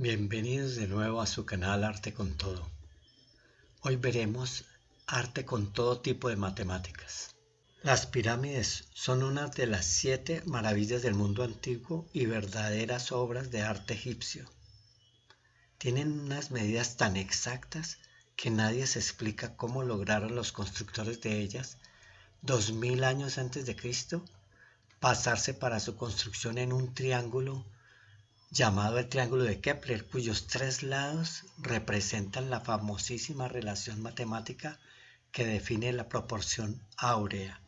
Bienvenidos de nuevo a su canal Arte con Todo. Hoy veremos arte con todo tipo de matemáticas. Las pirámides son una de las siete maravillas del mundo antiguo y verdaderas obras de arte egipcio. Tienen unas medidas tan exactas que nadie se explica cómo lograron los constructores de ellas, dos mil años antes de Cristo, pasarse para su construcción en un triángulo llamado el triángulo de Kepler, cuyos tres lados representan la famosísima relación matemática que define la proporción áurea.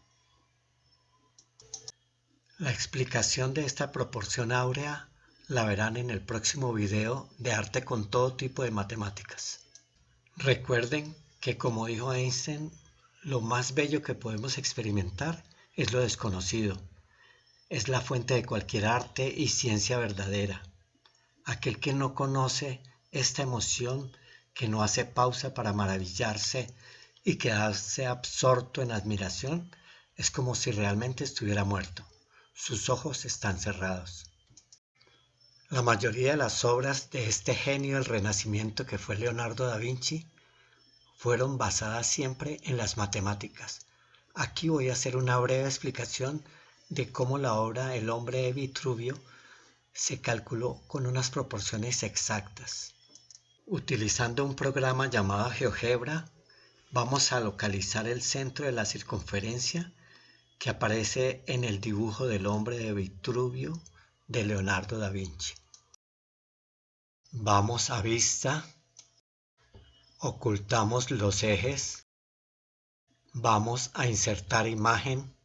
La explicación de esta proporción áurea la verán en el próximo video de arte con todo tipo de matemáticas. Recuerden que como dijo Einstein, lo más bello que podemos experimentar es lo desconocido. Es la fuente de cualquier arte y ciencia verdadera. Aquel que no conoce esta emoción, que no hace pausa para maravillarse y quedarse absorto en admiración, es como si realmente estuviera muerto. Sus ojos están cerrados. La mayoría de las obras de este genio del Renacimiento que fue Leonardo da Vinci fueron basadas siempre en las matemáticas. Aquí voy a hacer una breve explicación de cómo la obra El hombre de Vitruvio se calculó con unas proporciones exactas. Utilizando un programa llamado GeoGebra, vamos a localizar el centro de la circunferencia que aparece en el dibujo del hombre de Vitruvio de Leonardo da Vinci. Vamos a vista, ocultamos los ejes, vamos a insertar imagen,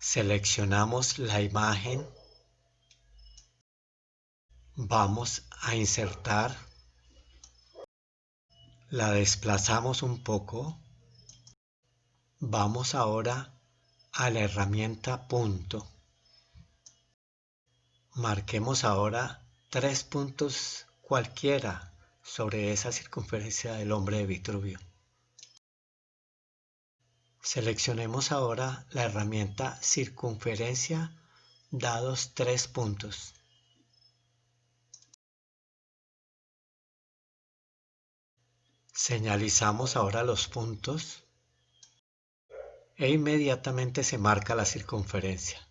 seleccionamos la imagen, vamos a insertar, la desplazamos un poco, vamos ahora a la herramienta punto. Marquemos ahora tres puntos cualquiera sobre esa circunferencia del hombre de Vitruvio. Seleccionemos ahora la herramienta circunferencia dados tres puntos. Señalizamos ahora los puntos e inmediatamente se marca la circunferencia.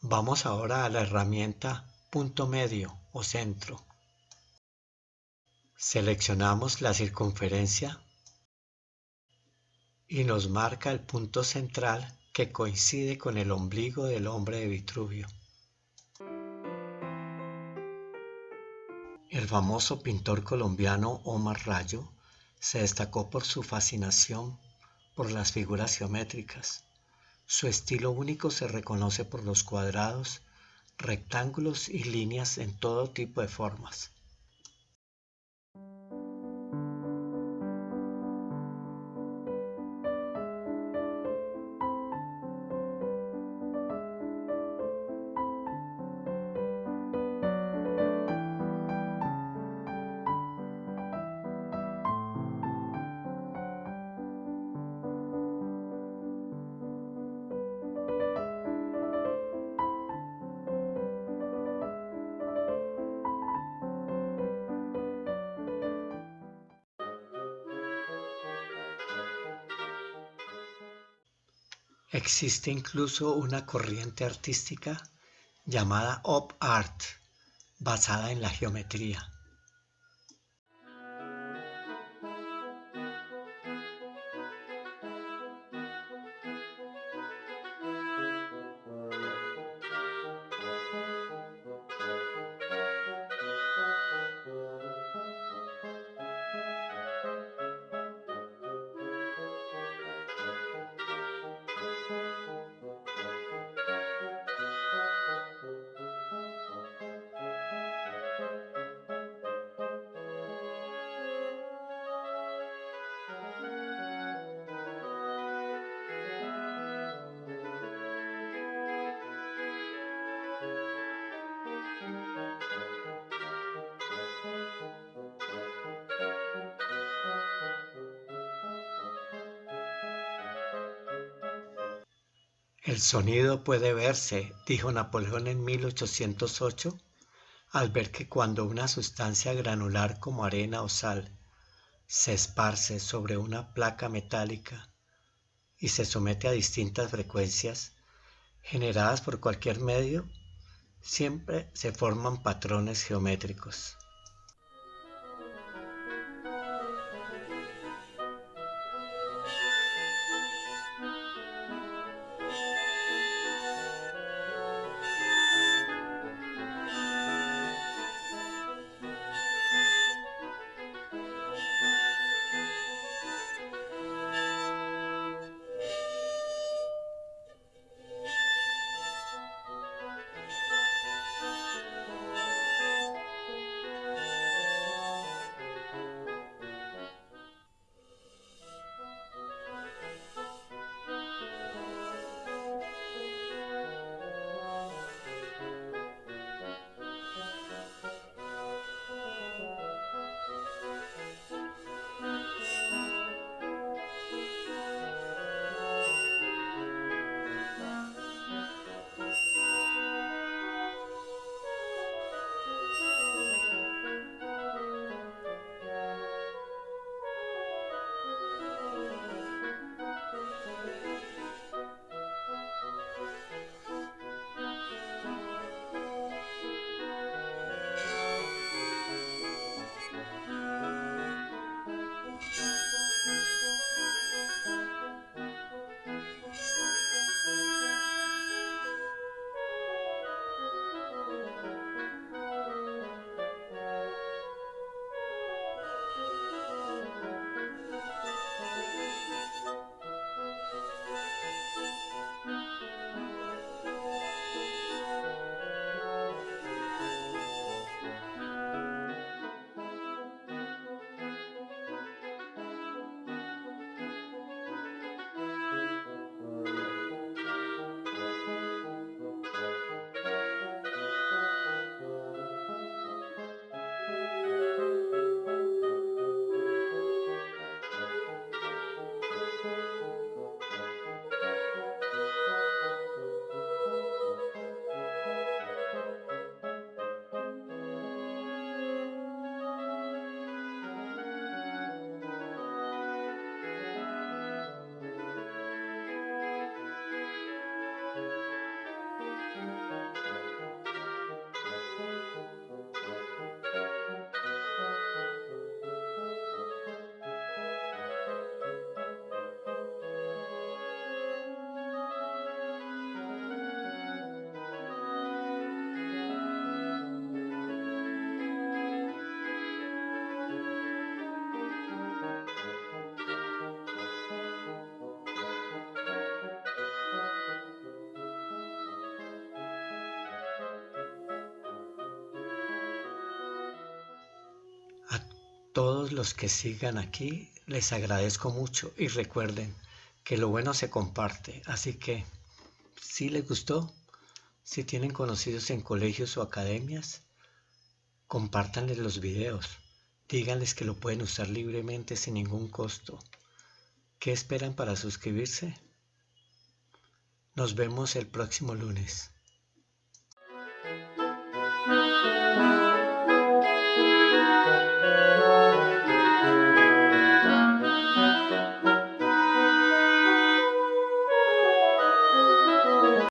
Vamos ahora a la herramienta punto medio o centro. Seleccionamos la circunferencia y nos marca el punto central que coincide con el ombligo del hombre de Vitruvio. El famoso pintor colombiano Omar Rayo se destacó por su fascinación por las figuras geométricas. Su estilo único se reconoce por los cuadrados, rectángulos y líneas en todo tipo de formas. Existe incluso una corriente artística llamada Op Art, basada en la geometría. El sonido puede verse, dijo Napoleón en 1808, al ver que cuando una sustancia granular como arena o sal se esparce sobre una placa metálica y se somete a distintas frecuencias generadas por cualquier medio, siempre se forman patrones geométricos. Todos los que sigan aquí les agradezco mucho y recuerden que lo bueno se comparte, así que si les gustó, si tienen conocidos en colegios o academias, compártanles los videos, díganles que lo pueden usar libremente sin ningún costo. ¿Qué esperan para suscribirse? Nos vemos el próximo lunes.